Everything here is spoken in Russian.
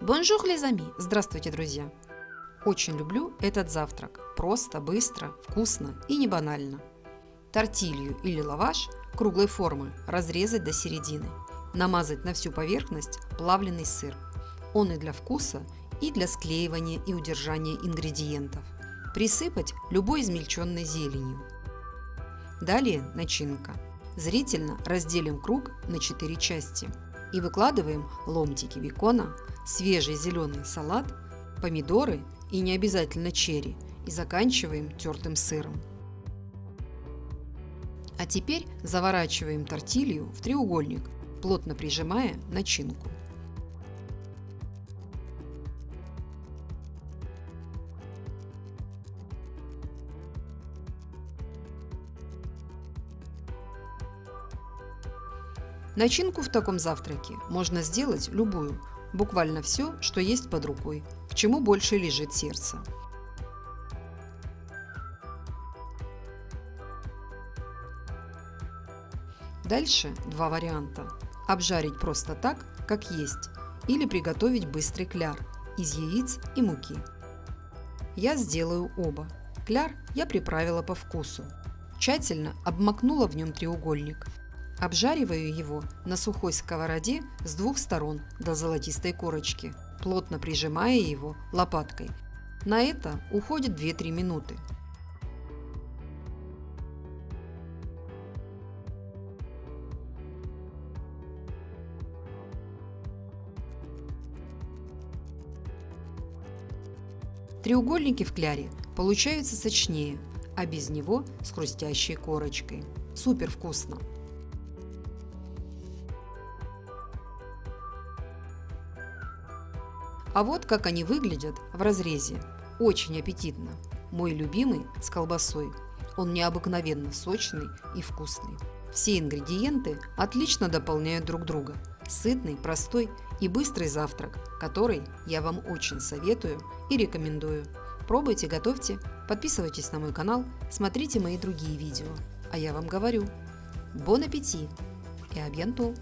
Bonjour, les amis! Здравствуйте, друзья! Очень люблю этот завтрак. Просто, быстро, вкусно и не банально. Тортилью или лаваш круглой формы разрезать до середины. Намазать на всю поверхность плавленый сыр. Он и для вкуса, и для склеивания и удержания ингредиентов. Присыпать любой измельченной зеленью. Далее начинка. Зрительно разделим круг на 4 части и выкладываем ломтики бекона, свежий зеленый салат, помидоры и не обязательно черри и заканчиваем тертым сыром. А теперь заворачиваем тортилью в треугольник, плотно прижимая начинку. Начинку в таком завтраке можно сделать любую, буквально все, что есть под рукой, к чему больше лежит сердце. Дальше два варианта. Обжарить просто так, как есть, или приготовить быстрый кляр из яиц и муки. Я сделаю оба. Кляр я приправила по вкусу. Тщательно обмакнула в нем треугольник – Обжариваю его на сухой сковороде с двух сторон до золотистой корочки, плотно прижимая его лопаткой. На это уходит 2-3 минуты. Треугольники в кляре получаются сочнее, а без него с хрустящей корочкой. Супер вкусно! А вот как они выглядят в разрезе. Очень аппетитно. Мой любимый с колбасой. Он необыкновенно сочный и вкусный. Все ингредиенты отлично дополняют друг друга. Сытный, простой и быстрый завтрак, который я вам очень советую и рекомендую. Пробуйте, готовьте, подписывайтесь на мой канал, смотрите мои другие видео. А я вам говорю, бон аппетит и абьянту!